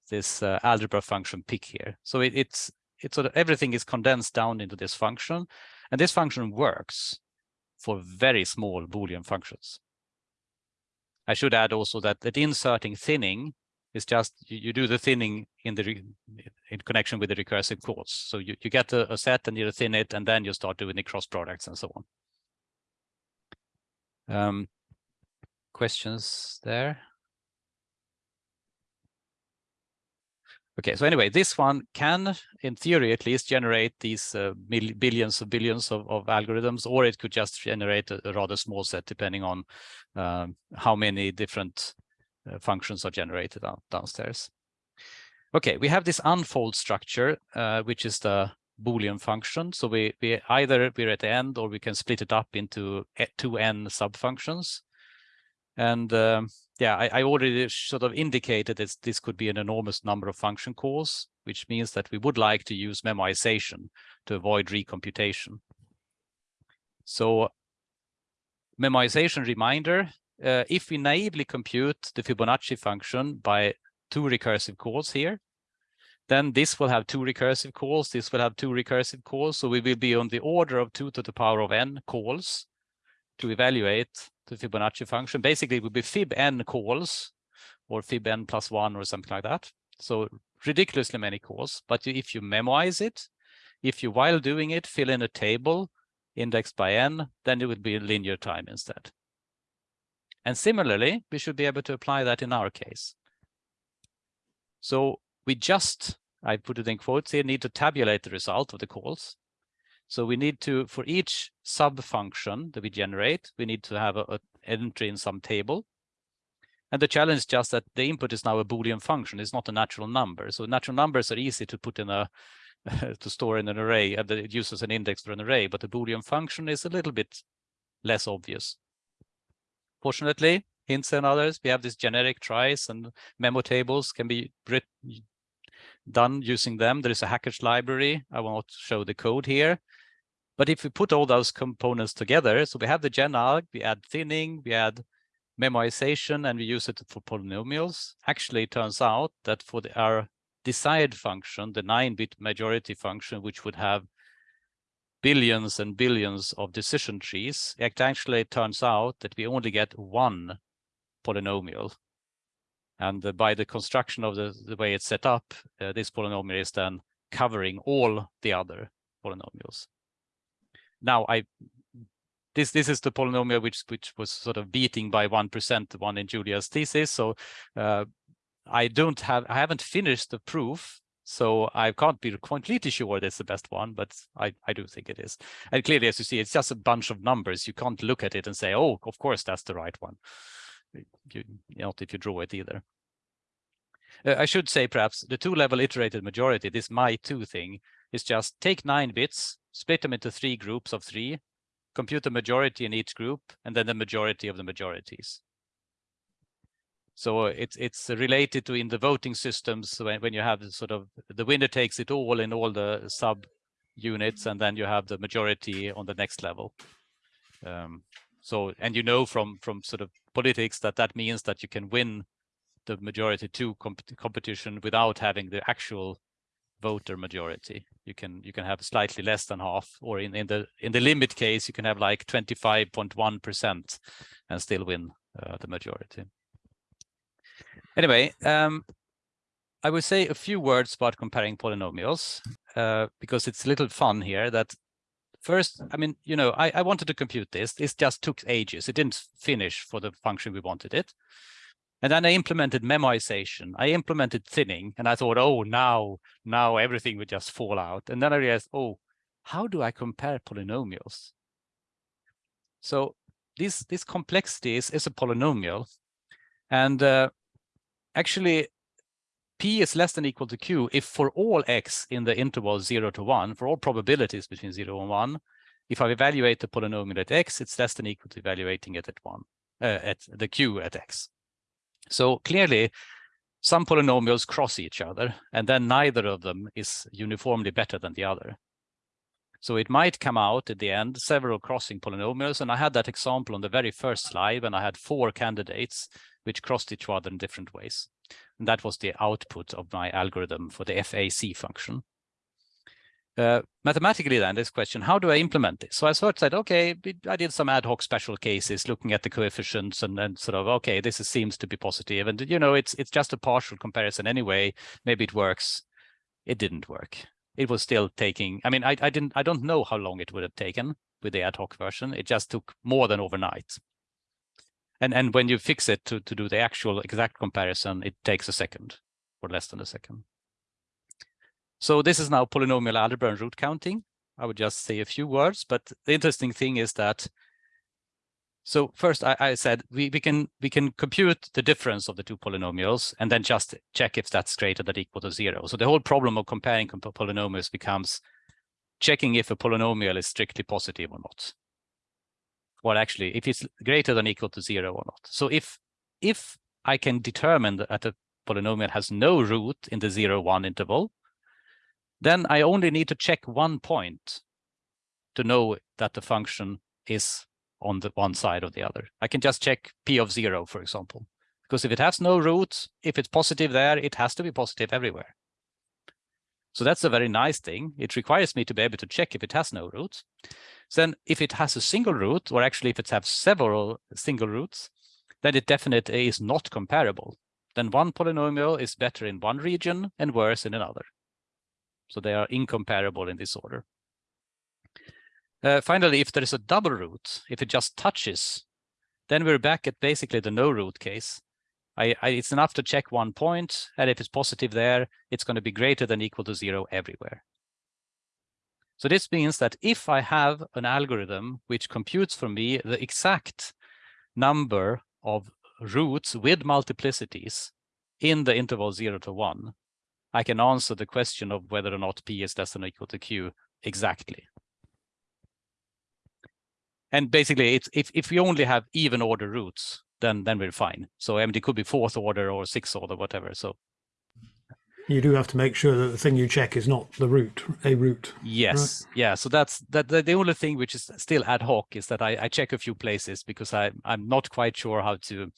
this uh, algebra function pick here. So it, it's it's sort of everything is condensed down into this function, and this function works for very small Boolean functions. I should add also that that inserting thinning is just you, you do the thinning in the in connection with the recursive calls. So you, you get a, a set and you thin it, and then you start doing the cross products and so on. Um, questions there? Okay, so anyway, this one can, in theory at least, generate these uh, billions of billions of, of, algorithms, or it could just generate a, a rather small set depending on um, how many different uh, functions are generated downstairs. Okay, we have this unfold structure, uh, which is the Boolean function. So we, we either we're at the end or we can split it up into two n subfunctions. And um, yeah, I, I, already sort of indicated that this could be an enormous number of function calls, which means that we would like to use memoization to avoid recomputation. So memoization reminder, uh, if we naively compute the Fibonacci function by two recursive calls here, then this will have two recursive calls, this will have two recursive calls, so we will be on the order of two to the power of n calls to evaluate the Fibonacci function. Basically, it would be fib n calls or fib n plus one or something like that. So ridiculously many calls. But if you memorize it, if you, while doing it, fill in a table indexed by n, then it would be linear time instead. And similarly, we should be able to apply that in our case. So we just, I put it in quotes here, need to tabulate the result of the calls. So we need to, for each sub function that we generate, we need to have an entry in some table. And the challenge is just that the input is now a Boolean function. It's not a natural number. So natural numbers are easy to put in a, (laughs) to store in an array and it uses an index for an array, but the Boolean function is a little bit less obvious. Fortunately, Hinze and others, we have these generic tries and memo tables can be done using them. There is a Hackage library. I will not show the code here. But if we put all those components together, so we have the genalg, we add thinning, we add memoization, and we use it for polynomials. Actually, it turns out that for the, our desired function, the 9-bit majority function, which would have billions and billions of decision trees, it actually turns out that we only get one polynomial and by the construction of the, the way it's set up, uh, this polynomial is then covering all the other polynomials. Now, I this this is the polynomial which which was sort of beating by one percent the one in Julia's thesis. So uh, I don't have I haven't finished the proof, so I can't be completely sure that's the best one, but I I do think it is. And clearly, as you see, it's just a bunch of numbers. You can't look at it and say, oh, of course that's the right one you, not if you draw it either. Uh, I should say perhaps the two-level iterated majority, this my2 thing, is just take nine bits, split them into three groups of three, compute the majority in each group, and then the majority of the majorities. So it's it's related to in the voting systems when, when you have sort of the winner takes it all in all the sub units, and then you have the majority on the next level. Um, so, and you know from from sort of politics that that means that you can win the majority two comp competition without having the actual voter majority. You can you can have slightly less than half, or in in the in the limit case, you can have like 25.1 percent and still win uh, the majority. Anyway, um, I will say a few words about comparing polynomials uh, because it's a little fun here that First, I mean, you know, I, I wanted to compute this. This just took ages. It didn't finish for the function we wanted it. And then I implemented memoization. I implemented thinning and I thought, oh, now, now everything would just fall out. And then I realized, oh, how do I compare polynomials? So this, this complexity is, is a polynomial. And uh, actually, P is less than equal to Q if for all X in the interval zero to one, for all probabilities between zero and one, if I evaluate the polynomial at X, it's less than equal to evaluating it at one, uh, at the Q at X. So clearly some polynomials cross each other and then neither of them is uniformly better than the other. So it might come out at the end, several crossing polynomials. And I had that example on the very first slide when I had four candidates which crossed each other in different ways. And that was the output of my algorithm for the FAC function. Uh, mathematically then this question, how do I implement this? So I sort of said, okay, I did some ad hoc special cases looking at the coefficients and then sort of, okay, this is, seems to be positive. And, you know, it's, it's just a partial comparison anyway. Maybe it works. It didn't work. It was still taking, I mean, I, I didn't, I don't know how long it would have taken with the ad hoc version. It just took more than overnight. And, and when you fix it to, to do the actual exact comparison, it takes a second or less than a second. So this is now polynomial algebra and root counting. I would just say a few words, but the interesting thing is that so first I, I, said we, we can we can compute the difference of the two polynomials and then just check if that's greater than or equal to zero. So the whole problem of comparing polynomials becomes checking if a polynomial is strictly positive or not. Well, actually, if it's greater than equal to zero or not. So if if I can determine that a polynomial has no root in the zero one interval, then I only need to check one point to know that the function is on the one side or the other. I can just check p of zero, for example, because if it has no roots, if it's positive there, it has to be positive everywhere. So that's a very nice thing. It requires me to be able to check if it has no roots. Then if it has a single root, or actually if it has several single roots, then it definitely is not comparable. Then one polynomial is better in one region and worse in another. So they are incomparable in this order. Uh, finally, if there is a double root, if it just touches, then we're back at basically the no root case. I, I, it's enough to check one point, and if it's positive there, it's going to be greater than equal to zero everywhere. So this means that if I have an algorithm which computes for me the exact number of roots with multiplicities in the interval 0 to 1, I can answer the question of whether or not p is less than or equal to q exactly and basically it's if, if we only have even order roots then then we're fine. So MD could be fourth order or sixth order whatever so. You do have to make sure that the thing you check is not the root a root yes. right? yeah so that's that the, the only thing which is still ad hoc is that I, I check a few places because I I'm not quite sure how to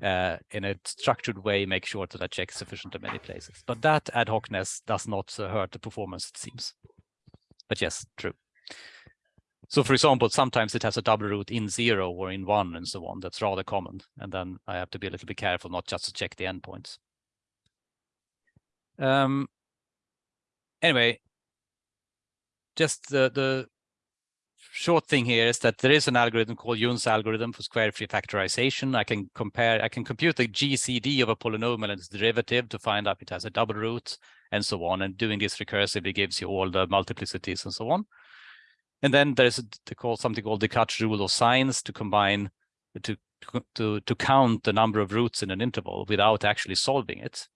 uh, in a structured way make sure that I check sufficient in many places. But that ad hocness does not uh, hurt the performance it seems. But yes true so for example, sometimes it has a double root in zero or in one and so on. That's rather common. And then I have to be a little bit careful not just to check the endpoints. Um, anyway, just the, the short thing here is that there is an algorithm called Yun's algorithm for square free factorization. I can compare, I can compute the GCD of a polynomial and its derivative to find out if it has a double root and so on. And doing this recursively gives you all the multiplicities and so on. And then there's call something called the Descartes rule of signs to combine to to to count the number of roots in an interval without actually solving it.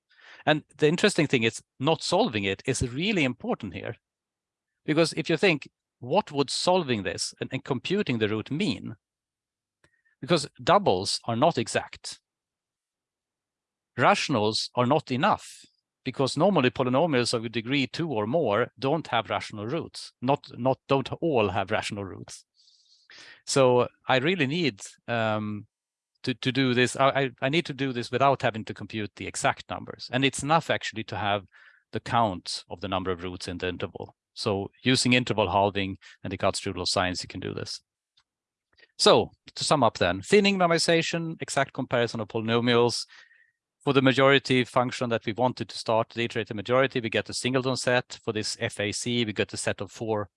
And the interesting thing is not solving it is really important here. Because if you think, what would solving this and, and computing the root mean? Because doubles are not exact. Rationals are not enough because normally polynomials of degree two or more don't have rational roots, not, not don't all have rational roots. So I really need um, to, to do this. I, I need to do this without having to compute the exact numbers. And it's enough actually to have the count of the number of roots in the interval. So using interval halving and Descartes rule of signs, you can do this. So to sum up then, thinning memoization, exact comparison of polynomials, for the majority function that we wanted to start the iterated majority, we get a singleton set. For this FAC, we get a set of four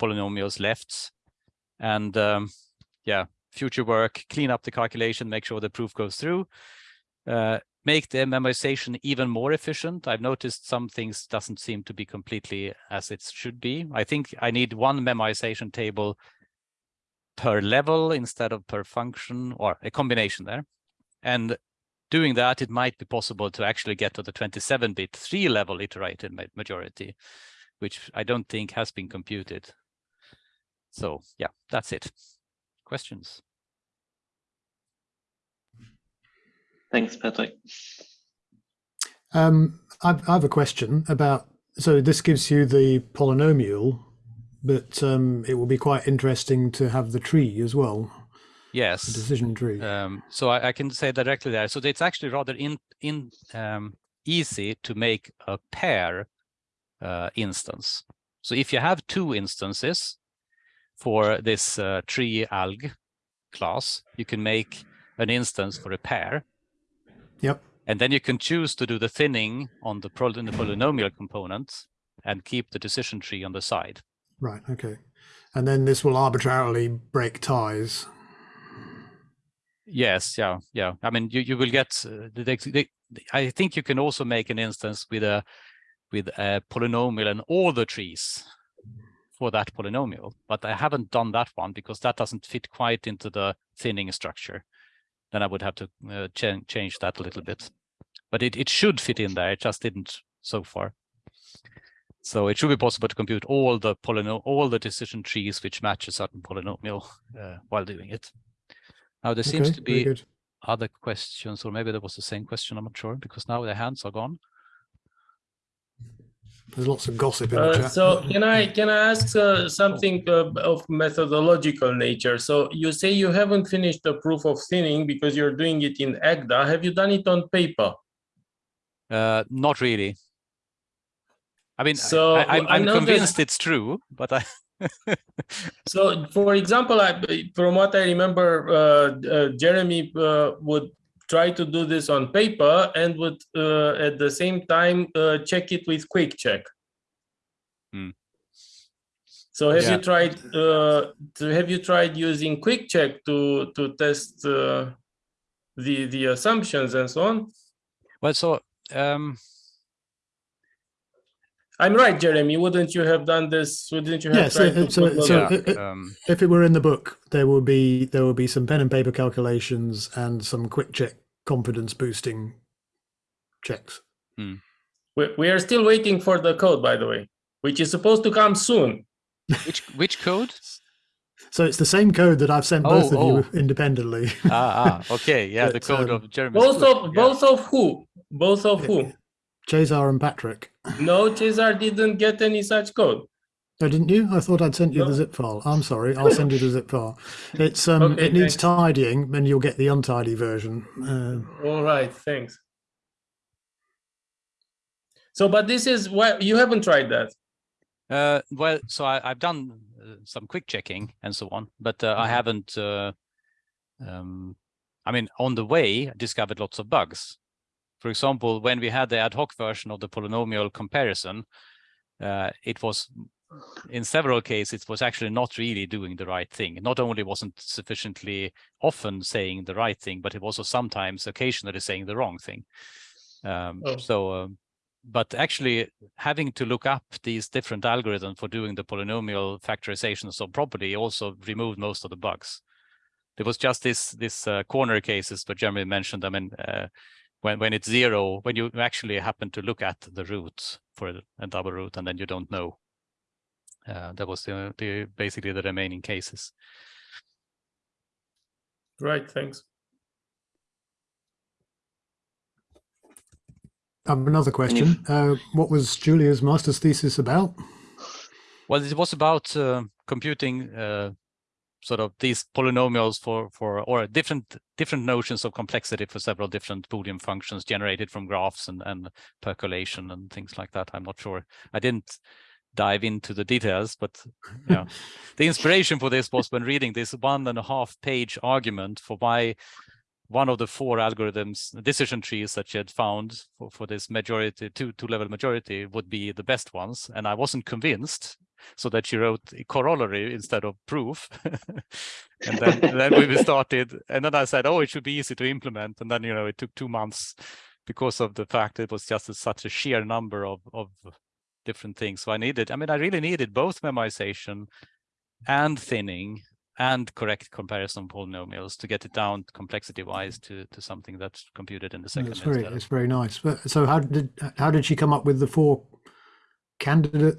polynomials left. And um, yeah, future work, clean up the calculation, make sure the proof goes through. Uh, make the memorization even more efficient. I've noticed some things doesn't seem to be completely as it should be. I think I need one memorization table per level instead of per function or a combination there. And doing that, it might be possible to actually get to the 27-bit three-level iterated majority, which I don't think has been computed. So yeah, that's it. Questions? Thanks, Patrik. Um, I've, I have a question about, so this gives you the polynomial, but um, it will be quite interesting to have the tree as well. Yes. decision tree. Um, so I, I, can say directly there. So it's actually rather in in um, easy to make a pair uh, instance. So if you have two instances for this uh, tree alg class, you can make an instance for a pair. Yep. And then you can choose to do the thinning on the, the polynomial component and keep the decision tree on the side. Right. Okay. And then this will arbitrarily break ties Yes, yeah, yeah. I mean, you, you will get, uh, the, the, I think you can also make an instance with a with a polynomial and all the trees for that polynomial, but I haven't done that one because that doesn't fit quite into the thinning structure. Then I would have to uh, ch change that a little bit. But it, it should fit in there, it just didn't so far. So it should be possible to compute all the polynomial, all the decision trees which match a certain polynomial uh, while doing it. Now there seems Okay, to be other questions, or maybe there was the same question, I'm not sure, because now the hands are gone. There's lots of gossip in the Uh, chat. so can I can I ask uh, something uh, of methodological nature? So you say you haven't finished the proof of thinning because you're doing it in Agda. Have you done it on paper? Uh, not really. I mean, I- So, I, am I I'm noticed- convinced it's true, but I. (laughs) So, for example, I, from what I remember, uh, uh, Jeremy uh, would try to do this on paper and would uh, at the same time uh, check it with quick check. Hmm. So have Yeah. you tried uh, to, have you tried using quick check to to test uh, the the assumptions and so on? well, so um, I'm right, Jeremy. Wouldn't you have done this? Wouldn't you have Yeah, so- tried to so- so- yeah, it- it- um, if it were in the book, there will be there will be some pen and paper calculations and some quick check confidence boosting checks. we, we are still waiting for the code, by the way, which is supposed to come soon. which which code? So it's the same code that I've sent both Oh, of you independently. ah, ah, okay, yeah, (laughs) the code um, of Jeremy. Both of yeah. both of who? Both of who? Cesar and Patrik. No, Cesar didn't get any such code. Oh, didn't you? I thought I'd sent you the zip file. I'm sorry. I'll send you the zip file. It's um, Okay, it needs thanks. tidying, and you'll get the untidy version. Uh, All right, thanks. So, but this is what you haven't tried that. Uh, well, so I, I've done uh, some quick checking and so on, but uh, I Mhm. haven't. Uh, um, I mean, on the way, I discovered lots of bugs. For example, when we had the ad hoc version of the polynomial comparison, uh, it was in several cases it was actually not really doing the right thing. Not only wasn't sufficiently often saying the right thing, but it was also sometimes occasionally saying the wrong thing. Um, Oh. So, um, but actually having to look up these different algorithms for doing the polynomial factorization so properly also removed most of the bugs. There was just this this uh, corner cases, but Jeremy mentioned them, and uh, when when it's zero, when you actually happen to look at the roots for a, a double root, and then you don't know. Uh, that was the, the basically the remaining cases. Right, thanks. I have another question. Uh, what was Julia's master's thesis about? Well, it was about uh, computing uh, sort of these polynomials for for or different different notions of complexity for several different Boolean functions generated from graphs and and percolation and things like that. I'm not sure. I didn't dive into the details, but yeah, (laughs) the inspiration for this was when reading this one and a half page argument for why one of the four algorithms, decision trees that she had found for, for this majority, two two level majority would be the best ones. And I wasn't convinced, so that she wrote corollary instead of proof. (laughs) and then, then we started, and then I said, oh, it should be easy to implement. And then, you know, it took two months because of the fact it was just a, such a sheer number of, of different things. So I needed, I mean, I really needed both memorization and thinning and correct comparison polynomials to get it down complexity wise to, to something that's computed in the second It's very, it's very nice. But so how did how did she come up with the four candidate?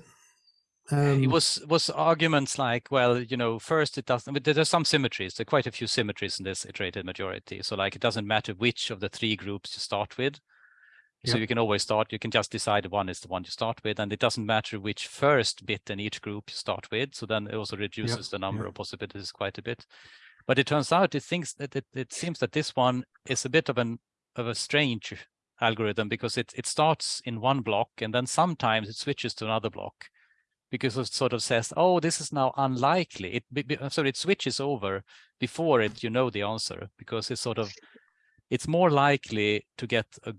Um, it was was arguments like, well, you know, first it doesn't. But there- there's some symmetries. There are quite a few symmetries in this iterated majority. So like, it doesn't matter which of the three groups you start with. So Yep. you can always start. You can just decide one is the one you start with, and it doesn't matter which first bit in each group you start with. So then it also reduces the number yep. of possibilities quite a bit. But it turns out it thinks that it, it seems that this one is a bit of an of a strange algorithm because it it starts in one block and then sometimes it switches to another block because it sort of says, oh, this is now unlikely. It be- so it switches over before it you know the answer because it's sort of it's more likely to get a,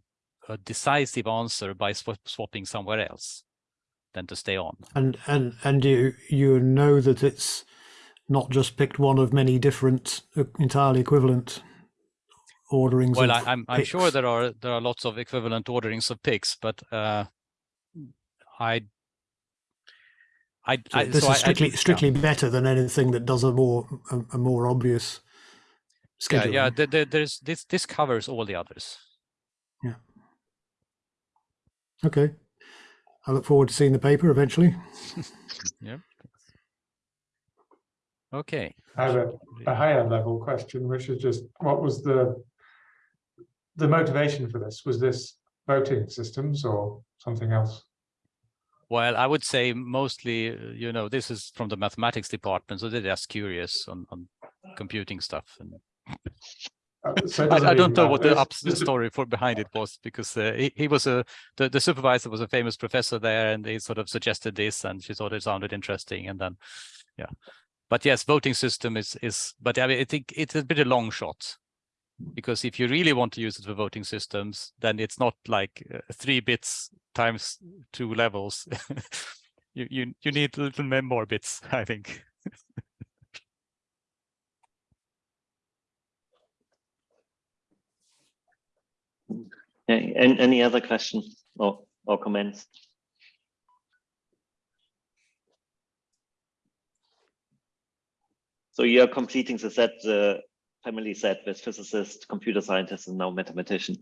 a decisive answer by sw- swapping somewhere else than to stay on. and and and you you know that it's not just picked one of many different uh, entirely equivalent orderings. Well, I, I'm I'm sure there are there are lots of equivalent orderings of picks, but uh, I, I, So I this so I- I- is strictly yeah. strictly better than anything that does a more a, a more obvious Yeah, schedule. yeah. There, there's this. This covers all the others. Okay. I look forward to seeing the paper eventually. (laughs) Yeah. Okay. I have a, a higher level question, which is just what was the the motivation for this? Was this voting systems or something else? Well, I would say mostly, uh, you know, this is from the mathematics department, so they're just curious on, on computing stuff. And so I, I don't know what the matter. up the story for behind it was because uh, he, he was a the, the supervisor was a famous professor there, and he sort of suggested this, and she thought it sounded interesting, and then yeah. But yes, voting system is is, but I mean, I think it's a bit a long shot because if you really want to use it for voting systems, then it's not like uh, three bits times two levels. (laughs) you you you need a little more bits, I think. (laughs) And any other questions or, or comments? So you're completing the set, the family set with physicist, computer scientist, and now mathematician.